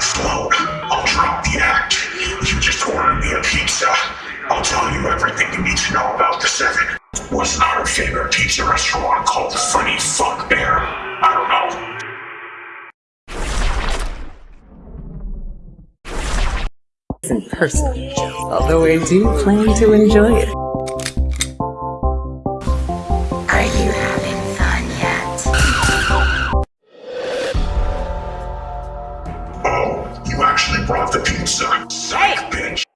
Slow, I'll drop the act. If you just order me a pizza, I'll tell you everything you need to know about the Seven. Wasn't our favorite pizza restaurant called the Funny Fuck Bear? I don't know. In person, although I do plan to enjoy it. Are you Oh, you actually brought the pizza. Psych, bitch!